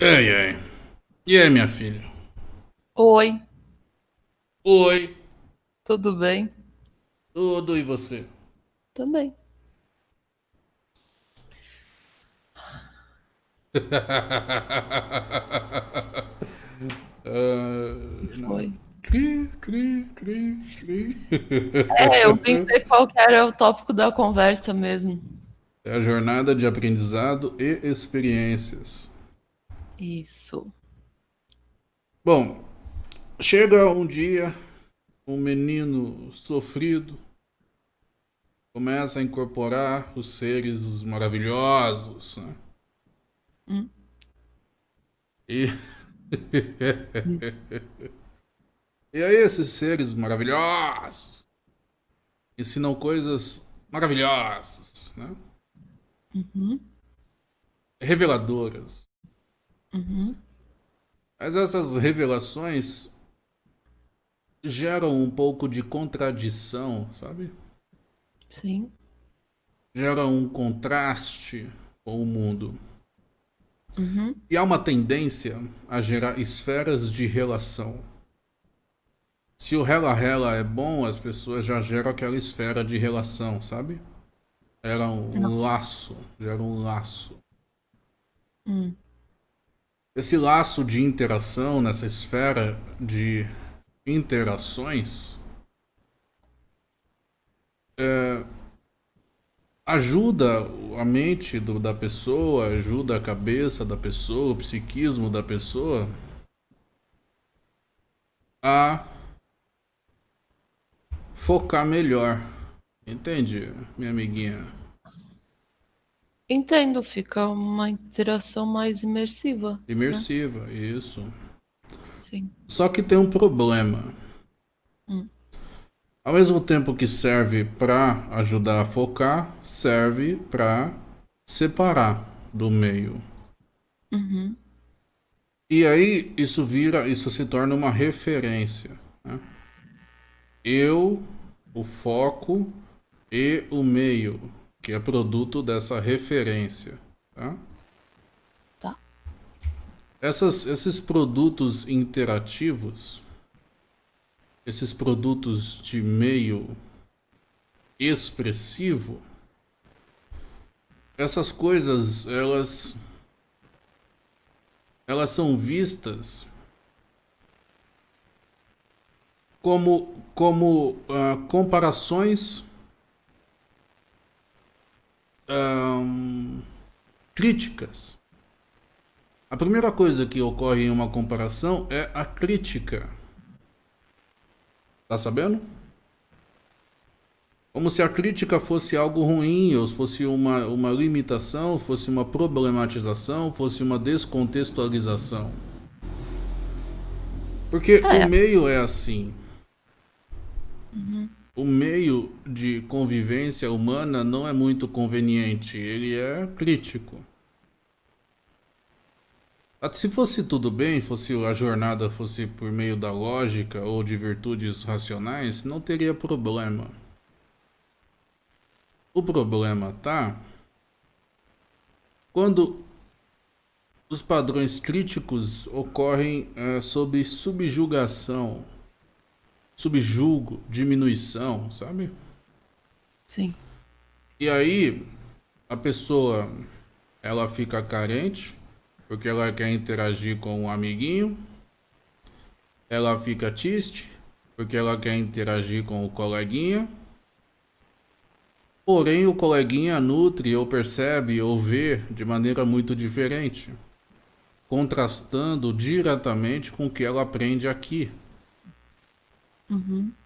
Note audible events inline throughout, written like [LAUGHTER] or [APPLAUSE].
Ei, ei. E aí, minha filha? Oi, Oi, tudo bem? tudo e você? Também. [LAUGHS] Ah, não. Foi. Cri, cri, cri, cri. É, eu vim ver qual que era o tópico da conversa mesmo. É a jornada de aprendizado e experiências. Isso. Bom, chega um dia, um menino sofrido começa a incorporar os seres maravilhosos, né? Hum, E [LAUGHS] E aí esses seres maravilhosos ensinam coisas maravilhosas, né? uhum, Reveladoras. Uhum, Mas essas revelações geram um pouco de contradição, sabe? sim. Geram um contraste com o mundo. Uhum, E há uma tendência a gerar esferas de relação. Se o rela-rela é bom, as pessoas já geram aquela esfera de relação, sabe? Era um laço, gera um laço. hum, Esse laço de interação, nessa esfera de interações, é, ajuda a mente do- da pessoa, ajuda a cabeça da pessoa, o psiquismo da pessoa a focar melhor. Entende, minha amiguinha? Entendo, fica uma interação mais imersiva. Imersiva, isso. Sim. Só que tem um problema. Hum, Ao mesmo tempo que serve para ajudar a focar, serve para separar do meio. uhum, E aí isso vira, isso se torna uma referência. né? Eu, o foco e o meio, que é produto dessa referência. Tá? tá. Essas, esses produtos interativos, esses produtos de meio expressivo, essas coisas, elas, elas são vistas como, como ah, comparações críticas. A primeira coisa que ocorre em uma comparação é a crítica. Tá sabendo? Como se a crítica fosse algo ruim, ou fosse uma, uma limitação, fosse uma problematização, fosse uma descontextualização. Porque É. o meio é assim. O meio de convivência humana não é muito conveniente, ele é crítico. Ah, Se fosse tudo bem, fosse a jornada fosse por meio da lógica ou de virtudes racionais, não teria problema. O problema tá quando os padrões críticos ocorrem eh, sob subjugação, subjugo, diminuição, sabe? Sim. E aí a pessoa ela fica carente porque ela quer interagir com um amiguinho. Ela fica triste porque ela quer interagir com o coleguinha. Porém, o coleguinha nutre ou percebe ou vê de maneira muito diferente, contrastando diretamente com o que ela aprende aqui. Uhum,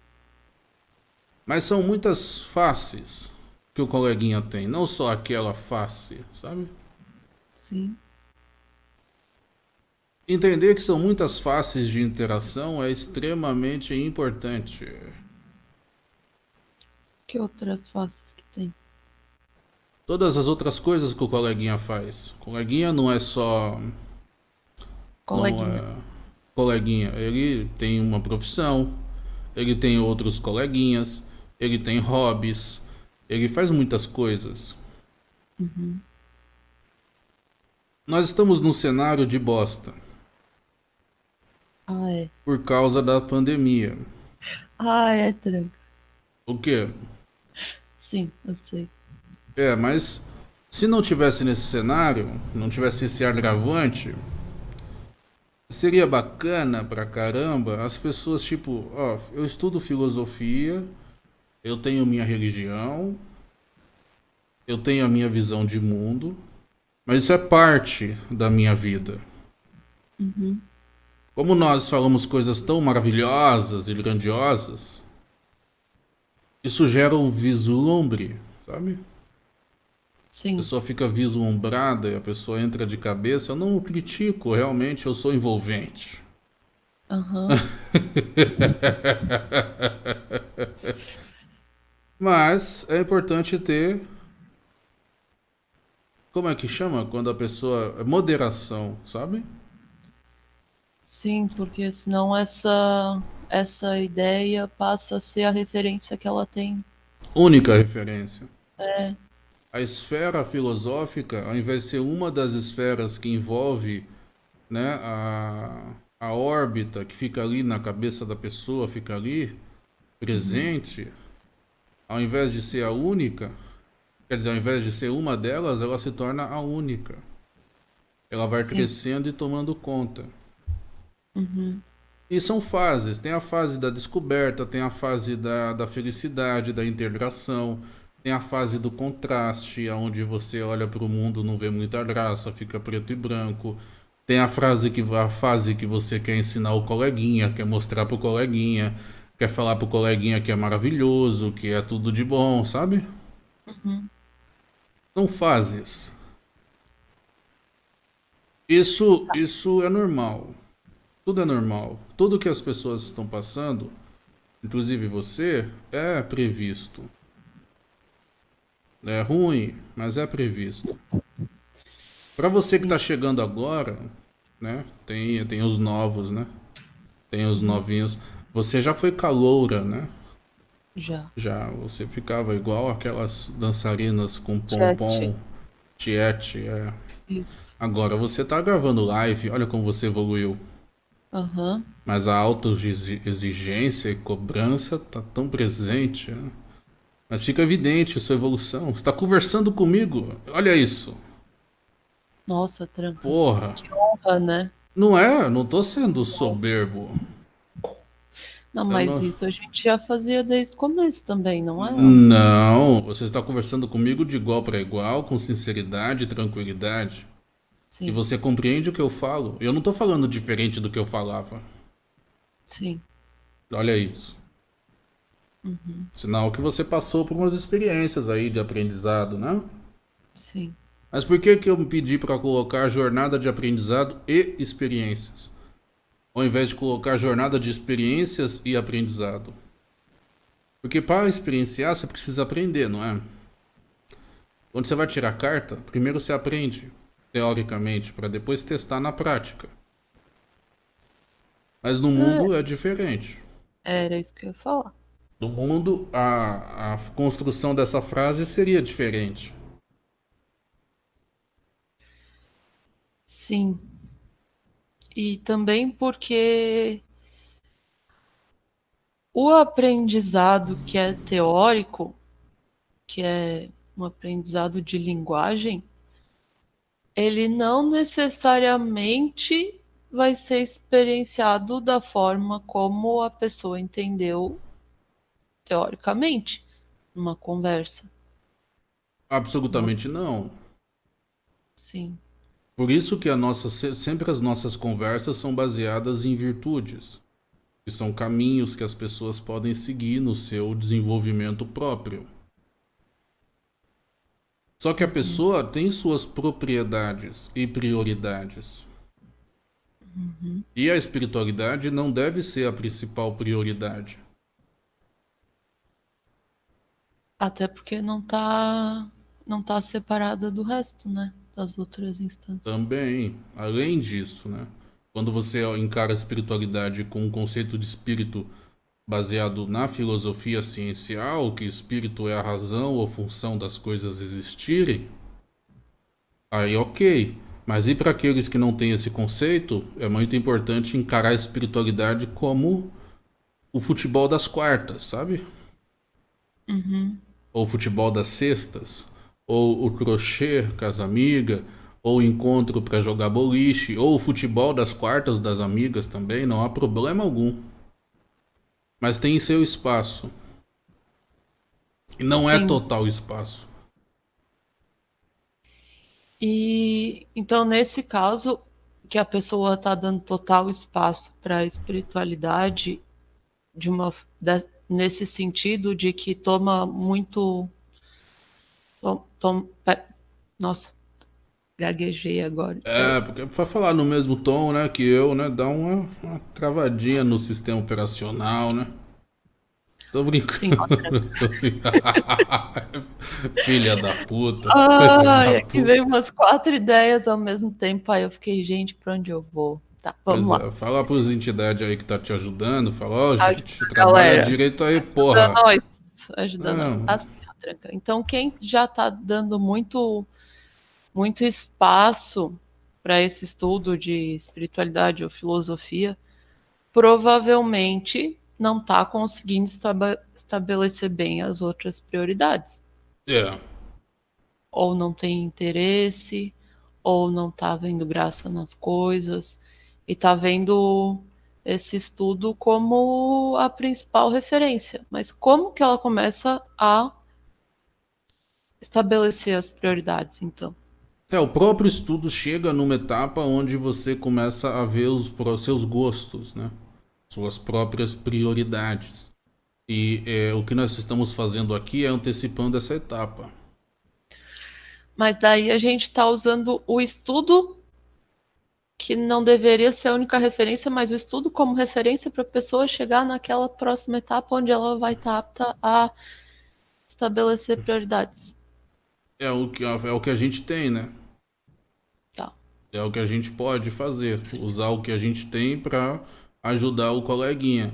Mas são muitas faces que o coleguinha tem, não só aquela face, sabe? sim. Entender que são muitas faces de interação é extremamente importante. Que outras faces que tem? Todas as outras coisas que o coleguinha faz. Coleguinha não é só. Coleguinha. Não é coleguinha. Ele tem uma profissão, ele tem outros coleguinhas, ele tem hobbies, ele faz muitas coisas. Nós estamos num cenário de bosta. Ah, é. Por causa da pandemia. Ah, é, tranca. O quê? Sim, eu sei. É, mas se não tivesse nesse cenário, não tivesse esse agravante, seria bacana pra caramba as pessoas, tipo, ó, eu estudo filosofia, eu tenho minha religião, eu tenho a minha visão de mundo, mas isso é parte da minha vida. Uhum. Como nós falamos coisas tão maravilhosas e grandiosas, isso gera um vislumbre, sabe? A Sim. pessoa fica vislumbrada e a pessoa entra de cabeça. Eu não critico, realmente eu sou envolvente. Aham. [LAUGHS] Mas é importante ter. Como é que chama? Quando a pessoa. Moderação, sabe? Sim, porque senão essa essa ideia passa a ser a referência que ela tem. Única referência. É, A esfera filosófica, ao invés de ser uma das esferas que envolve né, a, a órbita que fica ali na cabeça da pessoa, fica ali presente, ao invés de ser a única, quer dizer, ao invés de ser uma delas, ela se torna a única. Ela vai Sim. crescendo e tomando conta. uhum, E são fases. Tem a fase da descoberta, tem a fase da, da felicidade, da integração, tem a fase do contraste, onde você olha para o mundo, não vê muita graça, fica preto e branco. Tem a frase que a fase que você quer ensinar o coleguinha, quer mostrar pro coleguinha, quer falar pro coleguinha que é maravilhoso, que é tudo de bom, sabe? São fases. Isso, isso é normal. Tudo é normal. Tudo que as pessoas estão passando, inclusive você, é previsto. É ruim, mas é previsto. Para você que está chegando agora, né? Tem, tem os novos, né? Tem os novinhos. Você já foi caloura, né? já. Já, você ficava igual aquelas dançarinas com pompom, tiete, é. Isso. Agora você tá gravando live, olha como você evoluiu. Aham. Mas a autoexigência e cobrança tá tão presente. né? Mas fica evidente a sua evolução. Você tá conversando comigo. Olha isso. Nossa, tranca. Porra. Que honra, né? Não é, não tô sendo soberbo. Não, mas não- isso a gente já fazia desde o começo também, não é? Não, você está conversando comigo de igual para igual, com sinceridade e tranquilidade. E Sim, você compreende o que eu falo. Eu não tô falando diferente do que eu falava. sim. Olha isso. Sinal que você passou por umas experiências aí de aprendizado, né? Sim. Mas por que que eu me pedi para colocar jornada de aprendizado e experiências? Ao invés de colocar jornada de experiências e aprendizado. Porque para experienciar você precisa aprender, não é? Quando você vai tirar carta, primeiro você aprende, teoricamente, para depois testar na prática. Mas no mundo é diferente. Era isso que eu ia falar. No mundo, a, a construção dessa frase seria diferente. Sim. E também porque o aprendizado que é teórico, que é um aprendizado de linguagem, ele não necessariamente vai ser experienciado da forma como a pessoa entendeu teoricamente numa conversa. Absolutamente não. Sim. Por isso que a nossa, se- sempre as nossas conversas são baseadas em virtudes, que são caminhos que as pessoas podem seguir no seu desenvolvimento próprio. Só que a pessoa tem suas propriedades e prioridades. E a espiritualidade não deve ser a principal prioridade. Até porque não tá não tá separada do resto, né? Das outras instâncias. Também, além disso, né? Quando você encara a espiritualidade com um conceito de espírito baseado na filosofia ciencial, que espírito é a razão ou função das coisas existirem, aí ok. Mas e para aqueles que não têm esse conceito, é muito importante encarar a espiritualidade como o futebol das quartas, sabe? Uhum. Ou o futebol das sextas, ou o crochê com as amigas, ou o encontro para jogar boliche, ou o futebol das quartas das amigas também, não há problema algum. Mas tem seu espaço. E não é Sim. é total espaço. E então, nesse caso, que a pessoa está dando total espaço para a espiritualidade, de uma, de, nesse sentido de que toma muito. Tom, tom, nossa, gaguejei agora. É, porque para falar no mesmo tom, né, que eu, né, dá uma, uma travadinha no sistema operacional, né? Tô brincando. [LAUGHS] [LAUGHS] Filha da puta. Ai, é que veio umas quatro ideias ao mesmo tempo. Aí eu fiquei, gente, pra onde eu vou? Tá, vamos pois lá. É, fala entidades aí que tá te ajudando. Fala, ó, oh, gente, trabalha galera, direito aí, porra. Ajudando nós. Ajudando nós. Então, quem já tá dando muito, muito espaço para esse estudo de espiritualidade ou filosofia, provavelmente não está conseguindo estabelecer bem as outras prioridades. É. Ou não tem interesse, ou não está vendo graça nas coisas, e está vendo esse estudo como a principal referência. Mas como que ela começa a estabelecer as prioridades, então? É, o próprio estudo chega numa etapa onde você começa a ver os seus gostos, né? suas próprias prioridades. E é, o que nós estamos fazendo aqui é antecipando essa etapa. Mas daí a gente está usando o estudo, que não deveria ser a única referência, mas o estudo como referência para a pessoa chegar naquela próxima etapa onde ela vai estar apta a estabelecer prioridades. É o que, é o que a gente tem, né? Tá. É o que a gente pode fazer. Usar o que a gente tem para ajudar o coleguinha.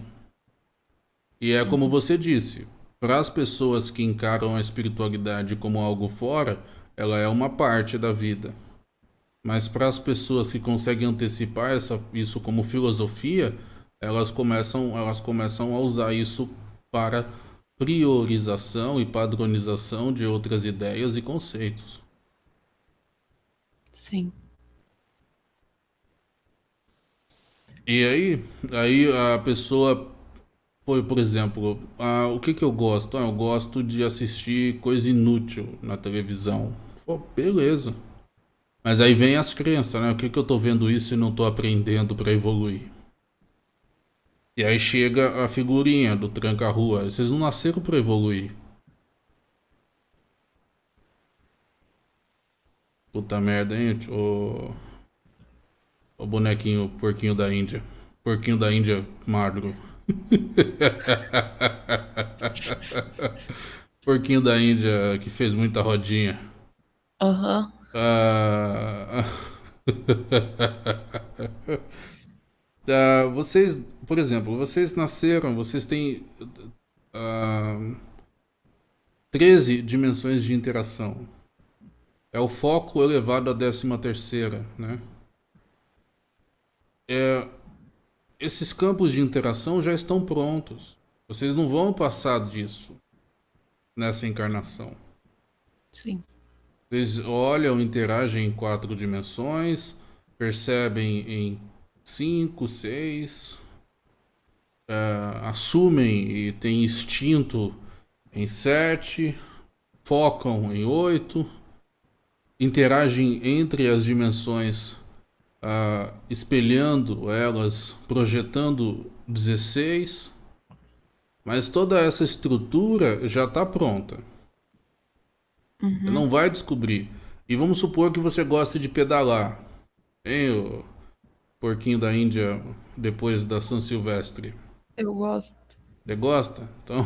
E é como você disse, para as pessoas que encaram a espiritualidade como algo fora, ela é uma parte da vida. Mas para as pessoas que conseguem antecipar essa, isso como filosofia, elas começam, elas começam a usar isso para priorização e padronização de outras ideias e conceitos. Sim. E aí, aí a pessoa, por, por exemplo, ah, o que que eu gosto? Ah, eu gosto de assistir coisa inútil na televisão. Pô, beleza. Mas aí vem as crenças, né? O que que eu tô vendo isso e não tô aprendendo para evoluir? E aí chega a figurinha do tranca-rua. Vocês não nasceram para evoluir. Puta merda, hein? Ô... O bonequinho, porquinho da Índia. Porquinho da Índia magro. [LAUGHS] porquinho da Índia que fez muita rodinha. Aham. Uhum. Uh... [LAUGHS] vocês, por exemplo, vocês nasceram, vocês têm uh, 13 dimensões de interação. É o foco elevado à décima terceira, né? é, esses campos de interação já estão prontos. Vocês não vão passar disso nessa encarnação. Sim. Vocês olham, interagem em quatro dimensões, percebem em cinco, seis, é, assumem e têm instinto em sete, focam em oito, interagem entre as dimensões ah, espelhando elas, projetando 16, mas toda essa estrutura já está pronta. Uhum. Você não vai descobrir. E vamos supor que você gosta de pedalar. Hein, o porquinho da Índia depois da São Silvestre? Eu gosto. Você gosta? Então.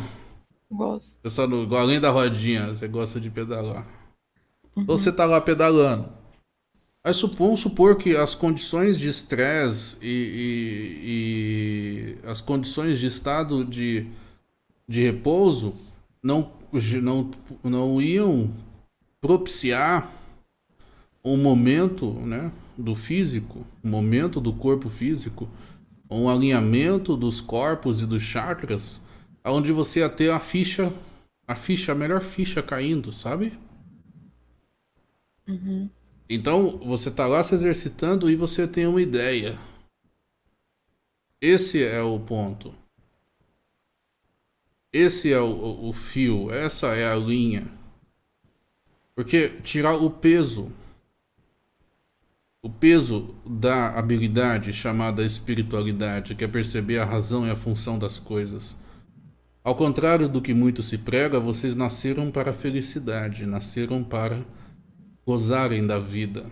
Gosto. Você só no, além da rodinha, você gosta de pedalar. Uhum. Então você tá lá pedalando. Mas vamos supor que as condições de estresse e, e, e, as condições de estado de, de repouso não, não, não iam propiciar um momento, né, do físico, um momento do corpo físico, um alinhamento dos corpos e dos chakras, onde você ia ter a ficha, a ficha, a melhor ficha caindo, sabe? Uhum. Então, você tá lá se exercitando e você tem uma ideia. Esse é o ponto. Esse é o, o fio, essa é a linha. Porque tirar o peso, o peso da habilidade chamada espiritualidade, que é perceber a razão e a função das coisas. Ao contrário do que muito se prega, vocês nasceram para a felicidade, nasceram para gozarem da vida.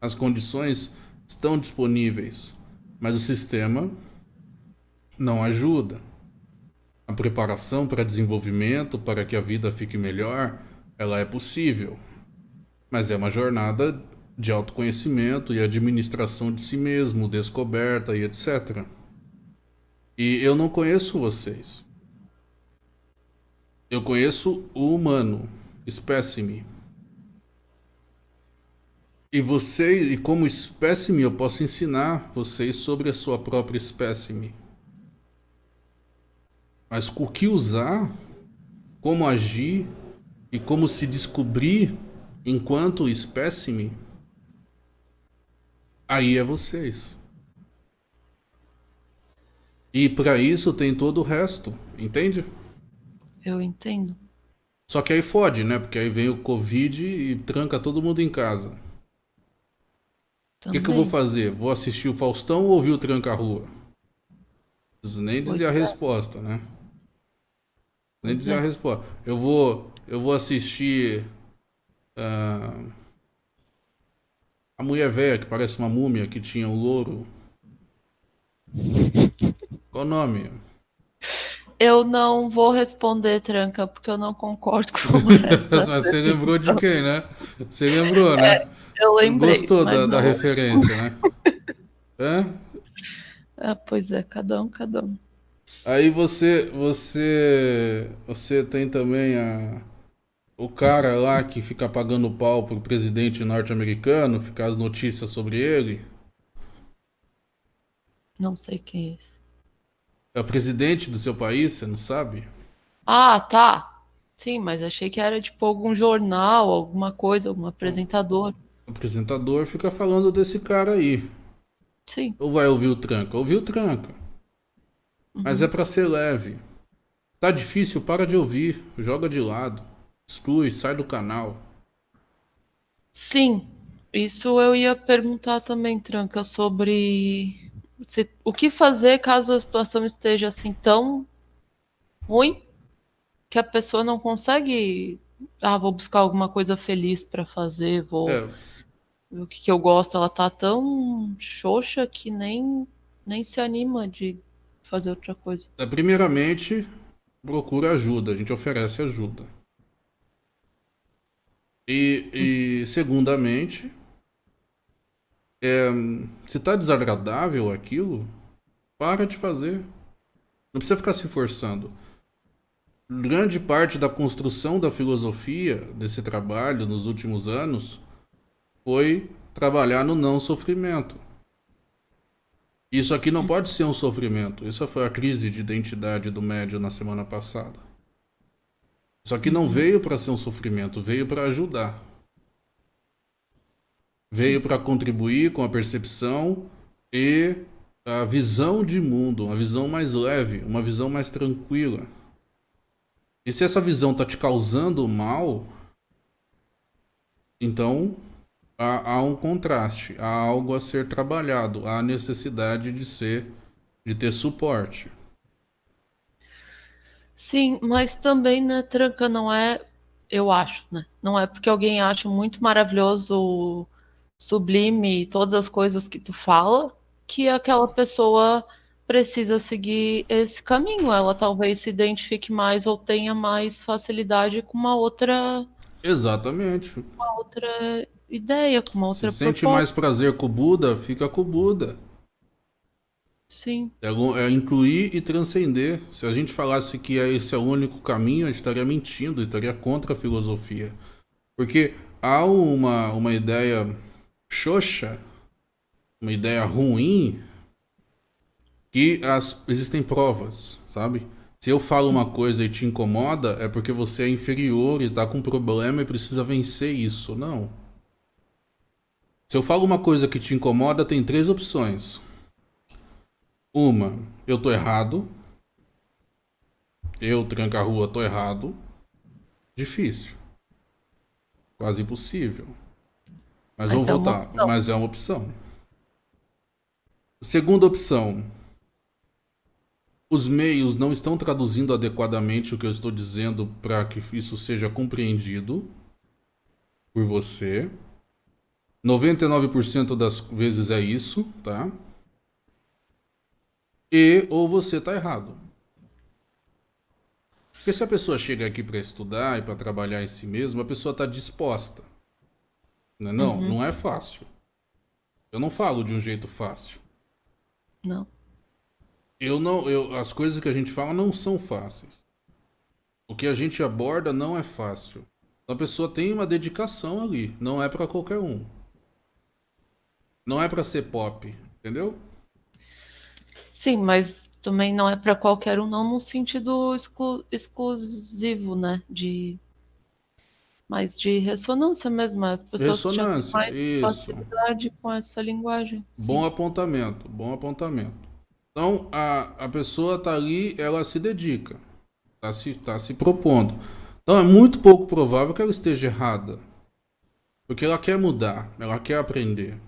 As condições estão disponíveis, mas o sistema não ajuda a preparação para desenvolvimento, para que a vida fique melhor, ela é possível. Mas é uma jornada de autoconhecimento e administração de si mesmo, descoberta e etc. E eu não conheço vocês. Eu conheço o humano, espécime. E você, e como espécime, eu posso ensinar vocês sobre a sua própria espécime. Mas o que usar, como agir e como se descobrir enquanto espécime, aí é vocês. E para isso tem todo o resto, entende? Eu entendo. Só que aí fode, né? Porque aí vem o Covid e tranca todo mundo em casa. O que, que, eu vou fazer? Vou assistir o Faustão ou ouvir o Tranca-Rua? Nem dizer a é. resposta, né? Nem dizer a resposta. Eu vou, eu vou assistir uh, a mulher velha que parece uma múmia que tinha um louro. Qual o nome? Eu não vou responder, Tranca, porque eu não concordo com. [LAUGHS] Mas você lembrou de quem, né? Você lembrou, né? É, eu lembrei. Gostou da, da, referência, né? [LAUGHS] é? Ah, pois é, cada um, cada um. Aí você, você, você tem também a, o cara lá que fica pagando pau pro presidente norte-americano, ficar as notícias sobre ele. Não sei quem é esse. É o presidente do seu país, você não sabe? Ah, tá. Sim, mas achei que era tipo algum jornal, alguma coisa, algum apresentador. O apresentador fica falando desse cara aí. Sim. Ou vai ouvir o tranca? Ouvir o tranca. Mas uhum. é para ser leve. Tá difícil, para de ouvir, joga de lado, exclui, sai do canal. Sim, isso eu ia perguntar também, Tranca, sobre se, o que fazer caso a situação esteja assim tão ruim que a pessoa não consegue. Ah, vou buscar alguma coisa feliz para fazer, vou. É. O que, que eu gosto, ela tá tão xoxa que nem, nem se anima de fazer outra coisa? É, primeiramente, procura ajuda, a gente oferece ajuda. E, e segundamente, é, se está desagradável aquilo, para de fazer. Não precisa ficar se forçando. Grande parte da construção da filosofia desse trabalho nos últimos anos foi trabalhar no não sofrimento. Isso aqui não pode ser um sofrimento. Isso foi a crise de identidade do médio na semana passada. Isso aqui não veio para ser um sofrimento, veio para ajudar. Veio para contribuir com a percepção e a visão de mundo, uma visão mais leve, uma visão mais tranquila. E se essa visão está te causando mal, então há, há um contraste, há algo a ser trabalhado, há necessidade de ser, de ter suporte. Sim, mas também, né, Tranca, não é, eu acho, né? Não é porque alguém acha muito maravilhoso, sublime, todas as coisas que tu fala, que aquela pessoa precisa seguir esse caminho. Ela talvez se identifique mais ou tenha mais facilidade com uma outra. Exatamente. Uma outra ideia, com uma outra Se sente proposta. mais prazer com o Buda, fica com o Buda. Sim. É, é, incluir e transcender. Se a gente falasse que esse é o único caminho, a gente estaria mentindo, estaria contra a filosofia. Porque há uma, uma ideia xoxa, uma ideia ruim, que as, existem provas, sabe? Se eu falo uma coisa e te incomoda, é porque você é inferior e tá com problema e precisa vencer isso. Não. Se eu falo uma coisa que te incomoda, tem três opções. Uma, eu tô errado. Eu, tranca-rua, tô errado. Difícil. Quase impossível. Mas vamos então, voltar. Mas é uma opção. Segunda opção. Os meios não estão traduzindo adequadamente o que eu estou dizendo para que isso seja compreendido por você. 99% das vezes é isso, tá? E ou você está errado. Porque se a pessoa chega aqui para estudar e para trabalhar em si mesma, a pessoa está disposta. Não, é, não, uhum. não é fácil. Eu não falo de um jeito fácil. Não. Eu não, eu, as coisas que a gente fala não são fáceis. O que a gente aborda não é fácil. A pessoa tem uma dedicação ali, não é para qualquer um. Não é para ser pop, entendeu? Sim, mas também não é para qualquer um, não no sentido exclu exclusivo, né? De mas de ressonância mesmo, as pessoas ressonância, têm mais isso. facilidade com essa linguagem. Bom Sim. apontamento, bom apontamento. Então a, a pessoa tá ali, ela se dedica, tá se, tá se propondo. Então é muito pouco provável que ela esteja errada, porque ela quer mudar, ela quer aprender.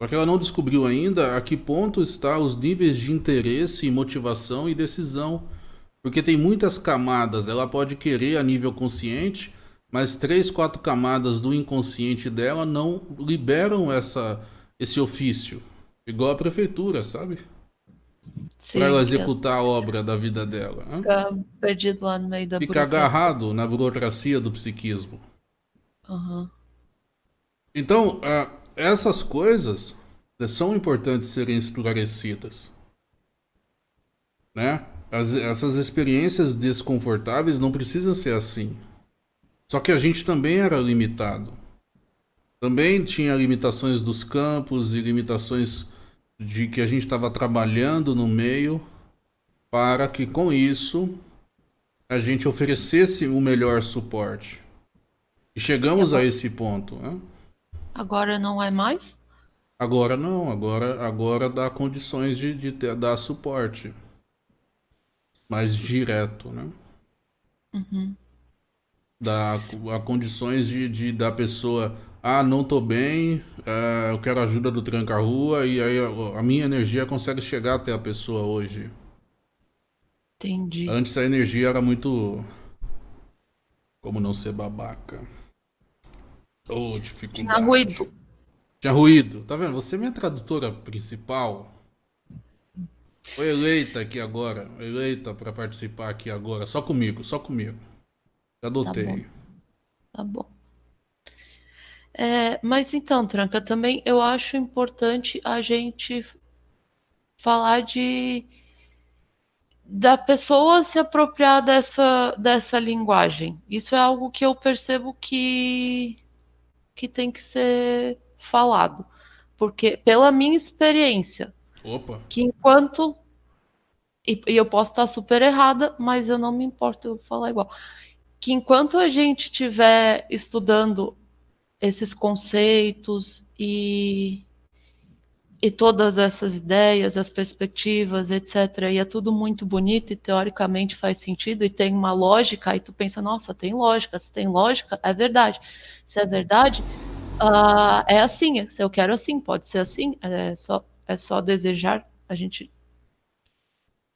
Porque ela não descobriu ainda a que ponto está os níveis de interesse, motivação e decisão. Porque tem muitas camadas. Ela pode querer a nível consciente, mas três, quatro camadas do inconsciente dela não liberam essa, esse ofício. Igual a prefeitura, sabe? Para ela executar a obra da vida dela. Fica perdido lá no meio da Fica agarrado na burocracia do psiquismo. Uhum. Então, uh, essas coisas são importantes serem esclarecidas. Né? As, essas experiências desconfortáveis não precisam ser assim. Só que a gente também era limitado. Também tinha limitações dos campos e limitações de que a gente estava trabalhando no meio para que com isso a gente oferecesse o melhor suporte. E chegamos a esse ponto. Né? Agora não é mais? Agora não, agora, agora dá condições de, de ter, dar suporte. Mais direto, né? Uhum. Dá a condições de, de da pessoa, ah, não tô bem, é, eu quero ajuda do tranca-rua, e aí a, a minha energia consegue chegar até a pessoa hoje. Entendi. Antes a energia era muito. Como não ser babaca? Oh, dificuldade. Tinha ruído. Tinha ruído. Tá vendo? Você é minha tradutora principal. Foi eleita aqui agora. Eleita para participar aqui agora. Só comigo, só comigo. Já adotei. Tá bom. Tá bom. É, mas então, Tranca, também eu acho importante a gente falar de da pessoa se apropriar dessa, dessa linguagem. Isso é algo que eu percebo que que tem que ser falado. Porque, pela minha experiência, Opa. que enquanto. E, e eu posso estar super errada, mas eu não me importo eu falar igual. Que enquanto a gente estiver estudando esses conceitos e e todas essas ideias, as perspectivas, etc. E é tudo muito bonito e teoricamente faz sentido e tem uma lógica. Aí tu pensa, nossa, tem lógica. Se tem lógica, é verdade. Se é verdade, uh, é assim. Se eu quero assim, pode ser assim. É só, é só desejar. A gente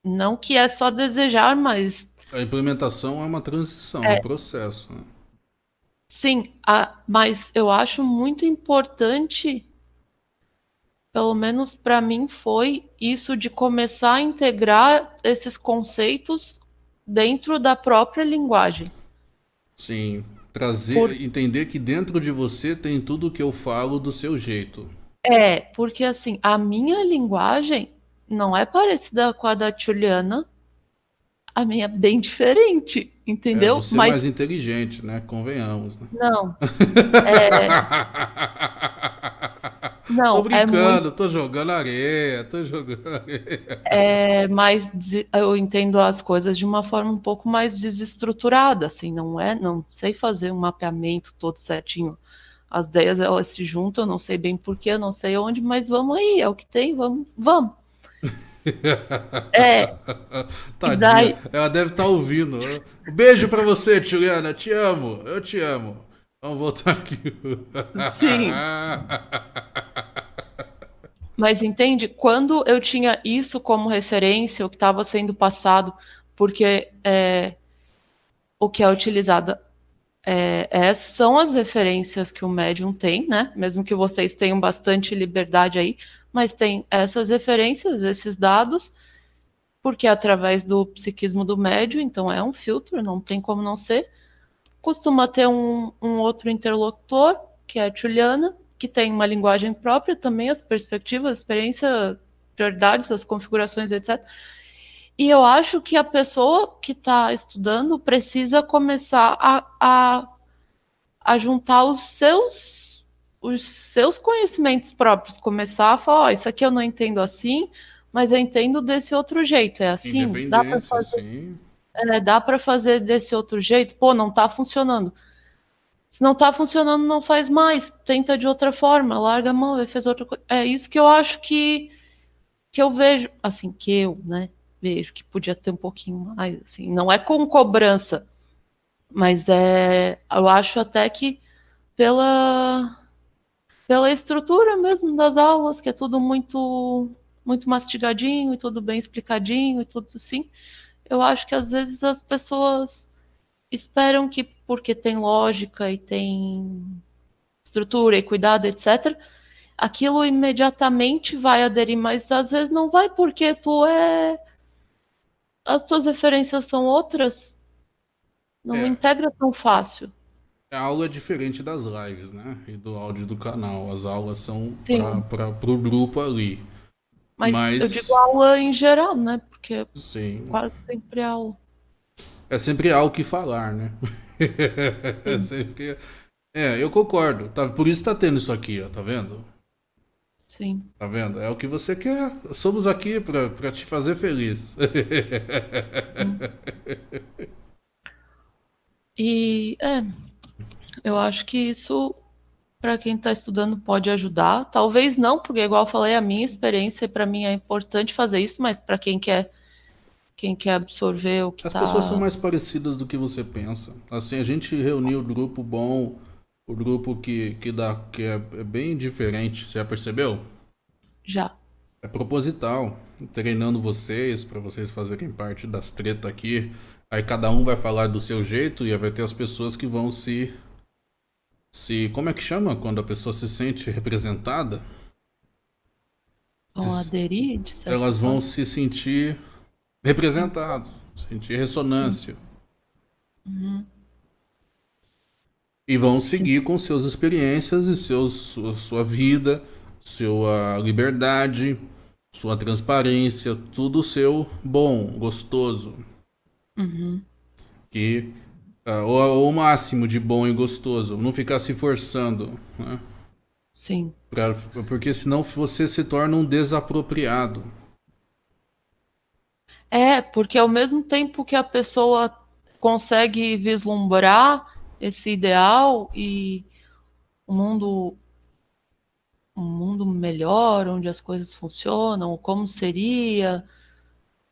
não que é só desejar, mas a implementação é uma transição, é, um processo. Né? Sim, a, mas eu acho muito importante pelo menos para mim, foi isso de começar a integrar esses conceitos dentro da própria linguagem. Sim, trazer, Por... entender que dentro de você tem tudo que eu falo do seu jeito. É, porque assim, a minha linguagem não é parecida com a da Juliana, a minha é bem diferente. Entendeu? É, você Mas... é mais inteligente, né? Convenhamos. Né? Não. [LAUGHS] É... Não, tô brincando, é muito... tô jogando areia, tô jogando areia. É mais, eu entendo as coisas de uma forma um pouco mais desestruturada, assim, não é, não sei fazer um mapeamento todo certinho. As ideias elas se juntam, não sei bem porquê, não sei onde, mas vamos aí, é o que tem, vamos, vamos. [LAUGHS] É. Tadinha. Daí... Ela deve estar tá ouvindo. Um beijo para você, Juliana. Te amo. Eu te amo. Vamos voltar aqui. Sim. Mas entende? Quando eu tinha isso como referência, o que estava sendo passado, porque é, o que é utilizado é, é, são as referências que o médium tem, né? Mesmo que vocês tenham bastante liberdade aí, mas tem essas referências, esses dados, porque é através do psiquismo do médium, então é um filtro, não tem como não ser costuma ter um, um outro interlocutor, que é a Juliana, que tem uma linguagem própria também, as perspectivas, a experiência, prioridades, as configurações, etc. E eu acho que a pessoa que está estudando precisa começar a, a, a, juntar os seus, os seus conhecimentos próprios, começar a falar, oh, isso aqui eu não entendo assim, mas eu entendo desse outro jeito. É assim? Dá para fazer. Sim é, dá para fazer desse outro jeito? Pô, não está funcionando. Se não está funcionando, não faz mais. Tenta de outra forma, larga a mão, e faz outra coisa. É isso que eu acho que, que eu vejo, assim, que eu, né, vejo que podia ter um pouquinho mais, assim, não é com cobrança, mas é, eu acho até que pela pela estrutura mesmo das aulas, que é tudo muito muito mastigadinho e tudo bem explicadinho e tudo assim eu acho que às vezes as pessoas esperam que, porque tem lógica e tem estrutura e cuidado, etc., aquilo imediatamente vai aderir, mas às vezes não vai porque tu é. As tuas referências são outras. Não é. integra tão fácil. A aula é diferente das lives, né? E do áudio do canal. As aulas são para o grupo ali. Mas, Mas, eu digo aula em geral, né? Porque Sim. quase sempre é aula. É sempre algo que falar, né? [LAUGHS] é sempre. É, eu concordo. Tá, por isso tá tendo isso aqui, ó, tá vendo? Sim. Tá vendo? É o que você quer. Somos aqui para te fazer feliz. e é, eu acho que isso para quem está estudando pode ajudar. Talvez não, porque igual eu falei, a minha experiência para mim é importante fazer isso, mas para quem quer quem quer absorver o que As tá... pessoas são mais parecidas do que você pensa. Assim, a gente reuniu o grupo bom, o grupo que, que, dá, que é, é bem diferente. Já percebeu? Já. É proposital. Treinando vocês, para vocês fazerem parte das tretas aqui. Aí cada um vai falar do seu jeito e vai ter as pessoas que vão se se. Como é que chama quando a pessoa se sente representada? Vão aderir? Elas vão se sentir representadas, sentir ressonância. Uhum. E vão seguir com suas experiências e seus, sua, sua vida, sua liberdade, sua transparência, tudo seu bom, gostoso. Uhum. Que Uh, o, o, máximo de bom e gostoso. Não ficar se forçando. Né? Sim. Pra, porque senão você se torna um desapropriado. É, porque ao mesmo tempo que a pessoa consegue vislumbrar esse ideal e um mundo um mundo melhor, onde as coisas funcionam, como seria,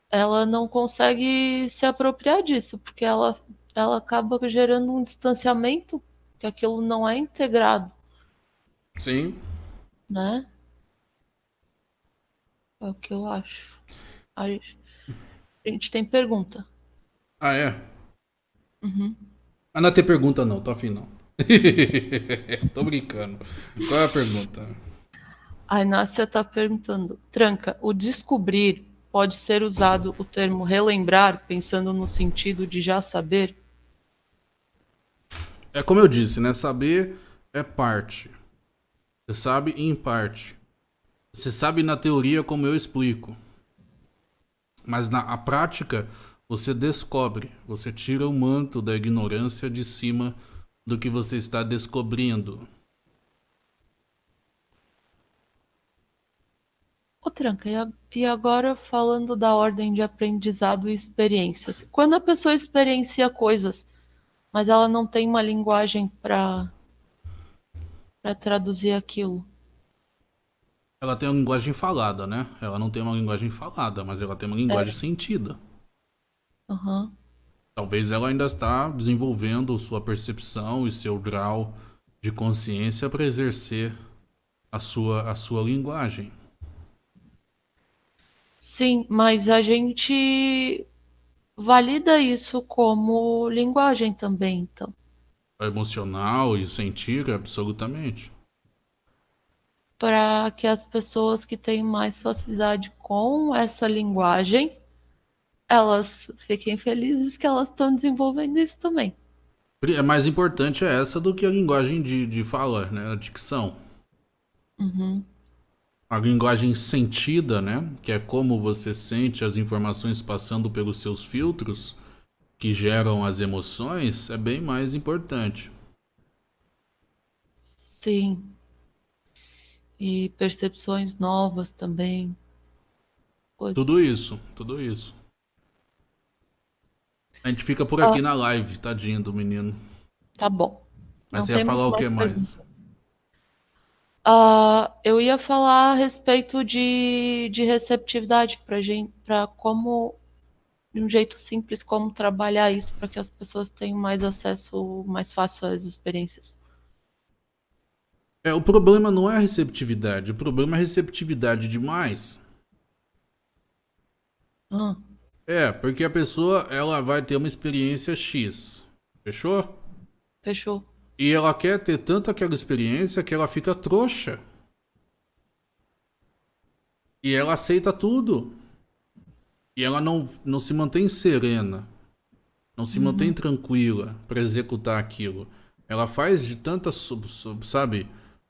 ela não consegue se apropriar disso, porque ela ela acaba gerando um distanciamento que aquilo não é integrado. Sim. Né? É o que eu acho. A gente, a gente tem pergunta. Ah, é? Uhum. Ah, não tem pergunta não, tô afim não. [LAUGHS] tô brincando. Qual é a pergunta? A Inácia tá perguntando. Tranca, o descobrir pode ser usado o termo relembrar, pensando no sentido de já saber? É como eu disse, né? Saber é parte. Você sabe em parte. Você sabe na teoria como eu explico. Mas na prática, você descobre, você tira o manto da ignorância de cima do que você está descobrindo. Ô Tranca, e agora falando da ordem de aprendizado e experiências. Quando a pessoa experiencia coisas, mas ela não tem uma linguagem para para traduzir aquilo. Ela tem uma linguagem falada, né? Ela não tem uma linguagem falada, mas ela tem uma linguagem é. sentida. Uhum. Talvez ela ainda está desenvolvendo sua percepção e seu grau de consciência para exercer a sua, a sua linguagem. Sim, mas a gente valida isso como linguagem também, então. Emocional e sentir, absolutamente. Para que as pessoas que têm mais facilidade com essa linguagem, elas fiquem felizes que elas estão desenvolvendo isso também. É mais importante é essa do que a linguagem de, de fala, né? A dicção. Uhum a linguagem sentida, né? Que é como você sente as informações passando pelos seus filtros que geram as emoções, é bem mais importante. Sim. E percepções novas também. Coisas. Tudo isso, tudo isso. A gente fica por aqui ah. na live, tadinho do menino. Tá bom. Mas Não você ia falar o que mais? Uh, eu ia falar a respeito de, de receptividade para gente, para como de um jeito simples como trabalhar isso para que as pessoas tenham mais acesso mais fácil às experiências. É, o problema não é a receptividade, o problema é a receptividade demais. Ah. É, porque a pessoa ela vai ter uma experiência X. Fechou? Fechou. E ela quer ter tanto aquela experiência que ela fica trouxa. E ela aceita tudo. E ela não, não se mantém serena. Não se uhum. mantém tranquila para executar aquilo. Ela faz de tanta, sabe,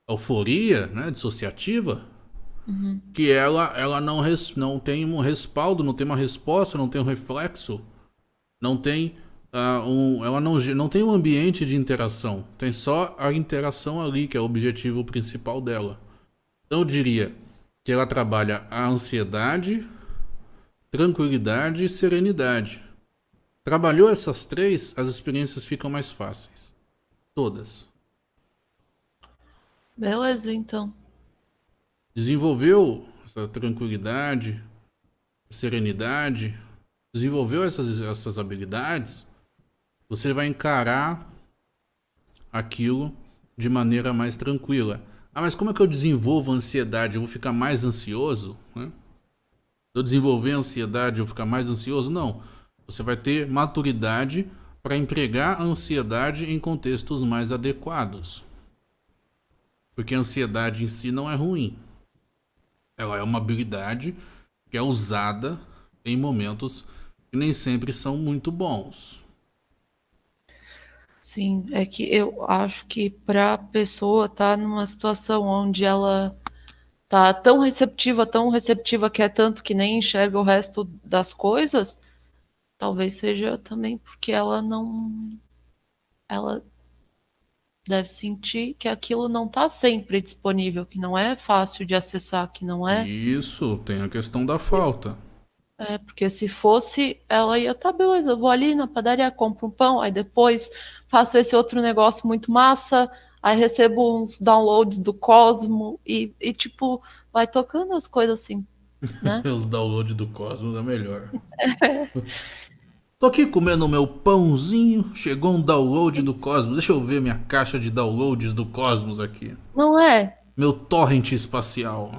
euforia, né, dissociativa, uhum. que ela, ela não, res, não tem um respaldo, não tem uma resposta, não tem um reflexo, não tem uh, um, ela não, não tem um ambiente de interação, tem só a interação ali, que é o objetivo principal dela. Então eu diria que ela trabalha a ansiedade, tranquilidade e serenidade. Trabalhou essas três, as experiências ficam mais fáceis. Todas. Beleza, então. Desenvolveu essa tranquilidade, serenidade, desenvolveu essas, essas habilidades, você vai encarar aquilo de maneira mais tranquila. Ah, mas como é que eu desenvolvo ansiedade? Eu vou ficar mais ansioso? Né? Eu desenvolver ansiedade, eu vou ficar mais ansioso? Não. Você vai ter maturidade para empregar a ansiedade em contextos mais adequados. Porque a ansiedade em si não é ruim. Ela é uma habilidade que é usada em momentos que nem sempre são muito bons. Sim, é que eu acho que para a pessoa estar tá numa situação onde ela tá tão receptiva, tão receptiva que é tanto que nem enxerga o resto das coisas, talvez seja também porque ela não ela deve sentir que aquilo não está sempre disponível, que não é fácil de acessar, que não é. Isso, tem a questão da falta. É, porque se fosse, ela ia, tá, beleza, eu vou ali na padaria, compro um pão, aí depois faço esse outro negócio muito massa, aí recebo uns downloads do Cosmo e, e tipo, vai tocando as coisas assim, né? [LAUGHS] Os downloads do Cosmos é melhor. É. [LAUGHS] Tô aqui comendo meu pãozinho, chegou um download do Cosmos. Deixa eu ver minha caixa de downloads do Cosmos aqui. Não é? Meu torrent espacial.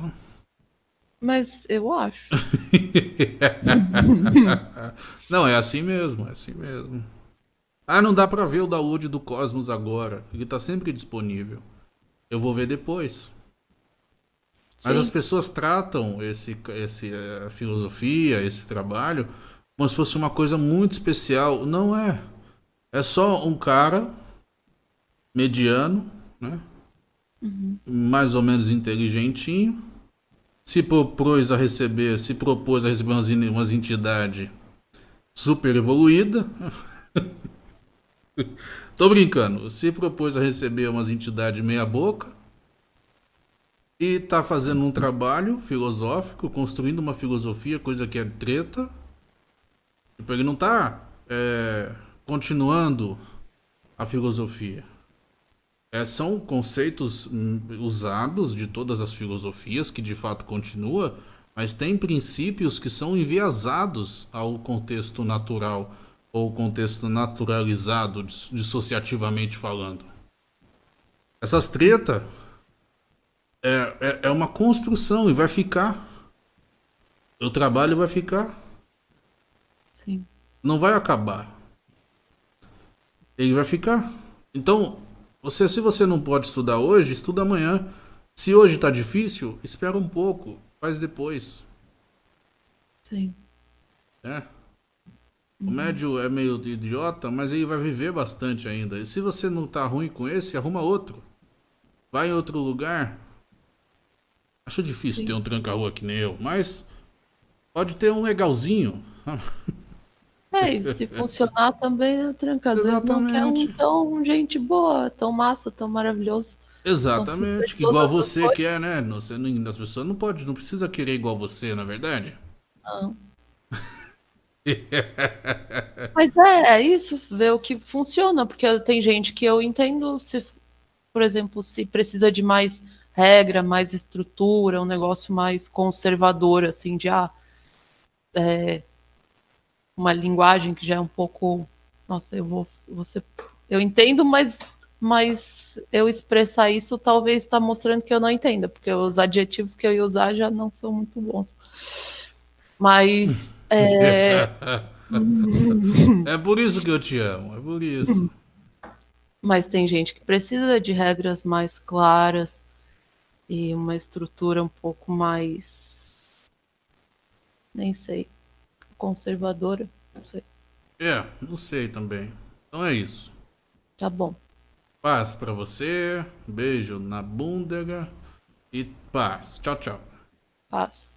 Mas eu acho. [LAUGHS] não, é assim mesmo, é assim mesmo. Ah, não dá pra ver o download do Cosmos agora. Ele tá sempre disponível. Eu vou ver depois. Sim. Mas as pessoas tratam esse, esse uh, filosofia, esse trabalho, como se fosse uma coisa muito especial. Não é. É só um cara mediano, né? Uhum. Mais ou menos inteligentinho se propôs a receber, se propôs a receber umas, umas entidades super evoluída. [LAUGHS] Tô brincando. Se propôs a receber umas entidades meia boca e tá fazendo um trabalho filosófico, construindo uma filosofia, coisa que é treta. Tipo, ele não tá é, continuando a filosofia. É, são conceitos hum, usados de todas as filosofias, que de fato continua, mas tem princípios que são enviesados ao contexto natural ou contexto naturalizado, dissociativamente falando. Essas tretas é, é, é uma construção e vai ficar. O trabalho vai ficar. Sim. Não vai acabar. Ele vai ficar. Então, você, se você não pode estudar hoje, estuda amanhã. Se hoje está difícil, espera um pouco. Faz depois. Sim. É. O médio é meio idiota, mas ele vai viver bastante ainda. E se você não tá ruim com esse, arruma outro. Vai em outro lugar. Acho difícil Sim. ter um tranca-rua que nem eu, mas pode ter um legalzinho. [LAUGHS] É, e se funcionar também, é tranca. Às vezes não quer um tão gente boa, tão massa, tão maravilhoso. Exatamente, que igual você coisas. quer, né? Você não, as pessoas não pode, não precisa querer igual você, na é verdade. Não. [LAUGHS] Mas é, é isso, ver o que funciona, porque tem gente que eu entendo se, por exemplo, se precisa de mais regra, mais estrutura, um negócio mais conservador, assim, de ah, é, uma linguagem que já é um pouco. Nossa, eu vou. Você, eu entendo, mas mas eu expressar isso talvez está mostrando que eu não entenda, porque os adjetivos que eu ia usar já não são muito bons. Mas. É, [LAUGHS] é por isso que eu te amo, é por isso. Mas tem gente que precisa de regras mais claras e uma estrutura um pouco mais. Nem sei. Conservadora, não sei. É, não sei também. Então é isso. Tá bom. Paz para você, beijo na bunda e paz. Tchau, tchau. Paz.